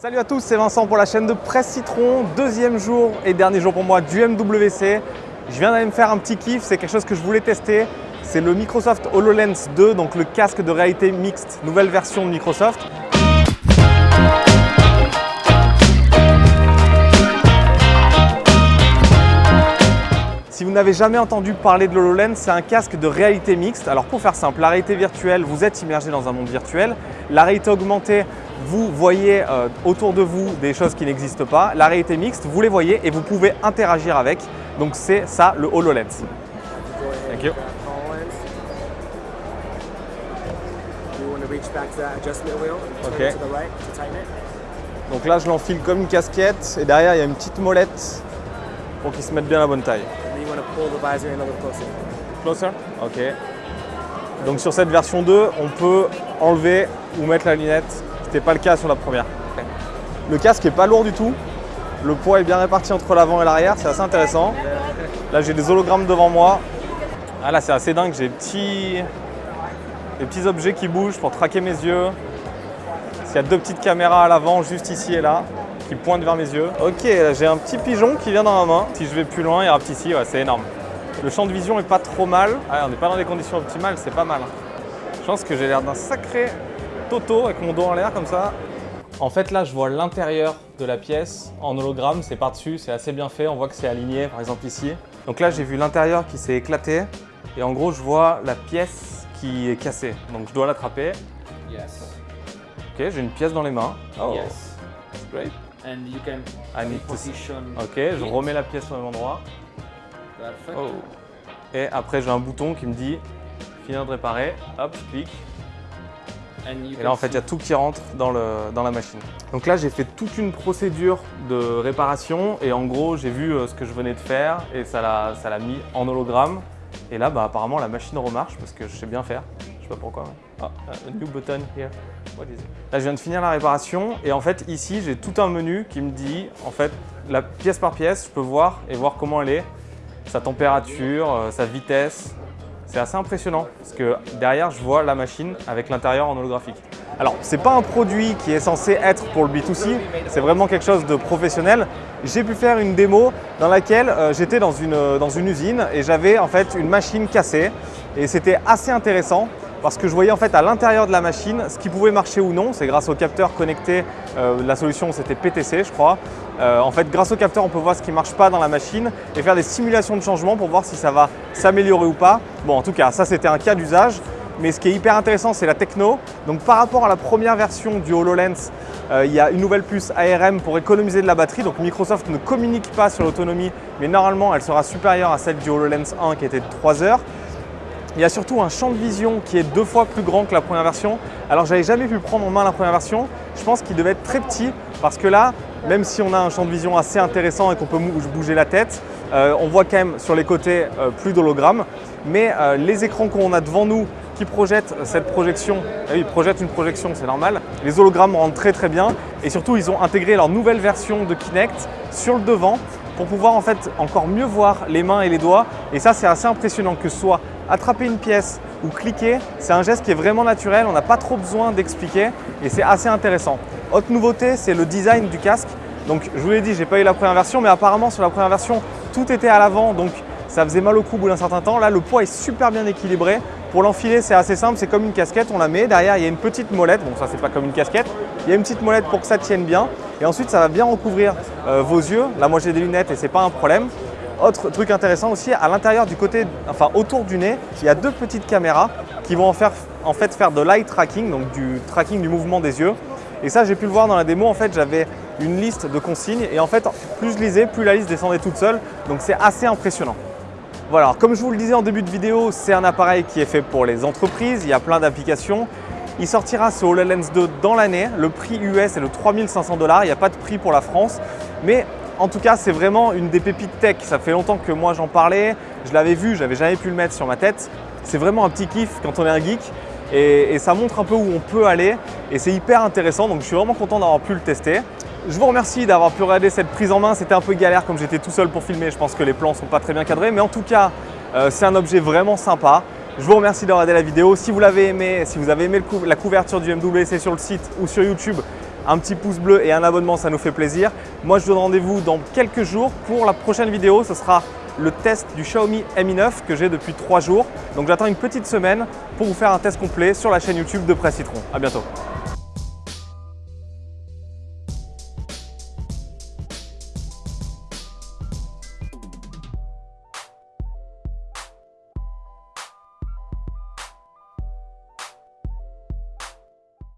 Salut à tous, c'est Vincent pour la chaîne de Presse Citron. Deuxième jour et dernier jour pour moi du MWC. Je viens d'aller me faire un petit kiff, c'est quelque chose que je voulais tester. C'est le Microsoft HoloLens 2, donc le casque de réalité mixte, nouvelle version de Microsoft. Si vous n'avez jamais entendu parler de l'HoloLens, c'est un casque de réalité mixte. Alors pour faire simple, la réalité virtuelle, vous êtes immergé dans un monde virtuel. La réalité augmentée, vous voyez euh, autour de vous des choses qui n'existent pas. La réalité mixte, vous les voyez et vous pouvez interagir avec. Donc c'est ça le HoloLens. Thank you. Ok. Donc là, je l'enfile comme une casquette et derrière, il y a une petite molette pour qu'il se mette bien à la bonne taille. Closer Ok. Donc sur cette version 2, on peut enlever ou mettre la lunette, n'était pas le cas sur la première. Le casque est pas lourd du tout. Le poids est bien réparti entre l'avant et l'arrière, c'est assez intéressant. Là, j'ai des hologrammes devant moi. Ah là, c'est assez dingue, j'ai des petits, des petits objets qui bougent pour traquer mes yeux. Il y a deux petites caméras à l'avant, juste ici et là, qui pointent vers mes yeux. Ok, j'ai un petit pigeon qui vient dans ma main. Si je vais plus loin, il y ici, ouais, c'est énorme. Le champ de vision est pas trop mal. Ah, on n'est pas dans des conditions optimales, c'est pas mal. Je pense que j'ai l'air d'un sacré toto avec mon dos en l'air comme ça. En fait, là, je vois l'intérieur de la pièce en hologramme. C'est par-dessus, c'est assez bien fait. On voit que c'est aligné, par exemple ici. Donc là, j'ai vu l'intérieur qui s'est éclaté. Et en gros, je vois la pièce qui est cassée. Donc je dois l'attraper. Yes. Ok, j'ai une pièce dans les mains. Oh, Yes. great. And you can I need to- position. Ok, je remets la pièce au même endroit. Perfect. Oh. Et après, j'ai un bouton qui me dit finir de réparer. Hop, je clique. Et là, en fait, il y a tout qui rentre dans, le, dans la machine. Donc là, j'ai fait toute une procédure de réparation et en gros, j'ai vu euh, ce que je venais de faire et ça l'a mis en hologramme. Et là, bah, apparemment, la machine remarche parce que je sais bien faire. Je sais pas pourquoi. mais- Ah, a new button here. What is it? Là, je viens de finir la réparation et en fait, ici, j'ai tout un menu qui me dit, en fait, la pièce par pièce, je peux voir et voir comment elle est, sa température, euh, sa vitesse, c'est assez impressionnant parce que derrière, je vois la machine avec l'intérieur en holographique. Alors, ce n'est pas un produit qui est censé être pour le B2C, c'est vraiment quelque chose de professionnel. J'ai pu faire une démo dans laquelle euh, j'étais euh, dans une usine et j'avais en fait une machine cassée et c'était assez intéressant parce que je voyais en fait à l'intérieur de la machine ce qui pouvait marcher ou non. C'est grâce au capteur connecté, euh, la solution c'était PTC je crois. Euh, en fait, grâce au capteur, on peut voir ce qui ne marche pas dans la machine et faire des simulations de changement pour voir si ça va s'améliorer ou pas. Bon, en tout cas, ça c'était un cas d'usage. Mais ce qui est hyper intéressant, c'est la techno. Donc par rapport à la première version du HoloLens, euh, il y a une nouvelle puce ARM pour économiser de la batterie. Donc Microsoft ne communique pas sur l'autonomie, mais normalement elle sera supérieure à celle du HoloLens 1 qui était de 3 heures. Il y a surtout un champ de vision qui est deux fois plus grand que la première version. Alors j'avais jamais pu prendre en main la première version. Je pense qu'il devait être très petit parce que là, même si on a un champ de vision assez intéressant et qu'on peut bouger la tête, euh, on voit quand même sur les côtés euh, plus d'hologrammes. Mais euh, les écrans qu'on a devant nous qui projettent cette projection, oui, ils projettent une projection, c'est normal. Les hologrammes rendent très très bien et surtout ils ont intégré leur nouvelle version de Kinect sur le devant pour pouvoir en fait encore mieux voir les mains et les doigts. Et ça, c'est assez impressionnant que ce soit attraper une pièce ou cliquer, c'est un geste qui est vraiment naturel, on n'a pas trop besoin d'expliquer et c'est assez intéressant. Autre nouveauté, c'est le design du casque. Donc je vous l'ai dit, j'ai pas eu la première version, mais apparemment sur la première version, tout était à l'avant, donc ça faisait mal au cou au bout d'un certain temps. Là, le poids est super bien équilibré. Pour l'enfiler, c'est assez simple, c'est comme une casquette, on la met. Derrière, il y a une petite molette. Bon, ça, c'est pas comme une casquette. Il y a une petite molette pour que ça tienne bien. Et ensuite, ça va bien recouvrir euh, vos yeux. Là, moi, j'ai des lunettes et c'est pas un problème. Autre truc intéressant aussi, à l'intérieur du côté, enfin autour du nez, il y a deux petites caméras qui vont en, faire, en fait faire de l'eye tracking, donc du tracking du mouvement des yeux. Et ça, j'ai pu le voir dans la démo. En fait, j'avais une liste de consignes et en fait, plus je lisais, plus la liste descendait toute seule. Donc, c'est assez impressionnant. Voilà, comme je vous le disais en début de vidéo, c'est un appareil qui est fait pour les entreprises, il y a plein d'applications. Il sortira ce HoloLens 2 dans l'année, le prix US est de 3500 dollars, il n'y a pas de prix pour la France, mais en tout cas c'est vraiment une des pépites tech, ça fait longtemps que moi j'en parlais, je l'avais vu, j'avais jamais pu le mettre sur ma tête. C'est vraiment un petit kiff quand on est un geek et, ça montre un peu où on peut aller et c'est hyper intéressant donc je suis vraiment content d'avoir pu le tester. Je vous remercie d'avoir pu regarder cette prise en main. C'était un peu galère comme j'étais tout seul pour filmer. Je pense que les plans sont pas très bien cadrés. Mais en tout cas, euh, c'est un objet vraiment sympa. Je vous remercie d'avoir regardé la vidéo. Si vous l'avez aimé, si vous avez aimé la couverture du MWC sur le site ou sur YouTube, Un petit pouce bleu et un abonnement, ça nous fait plaisir. Moi, je vous donne rendez-vous dans quelques jours pour la prochaine vidéo. Ce sera le test du Xiaomi Mi 9 que j'ai depuis 3 jours. Donc j'attends une petite semaine pour vous faire un test complet sur la chaîne YouTube de Presse Citron. À bientôt.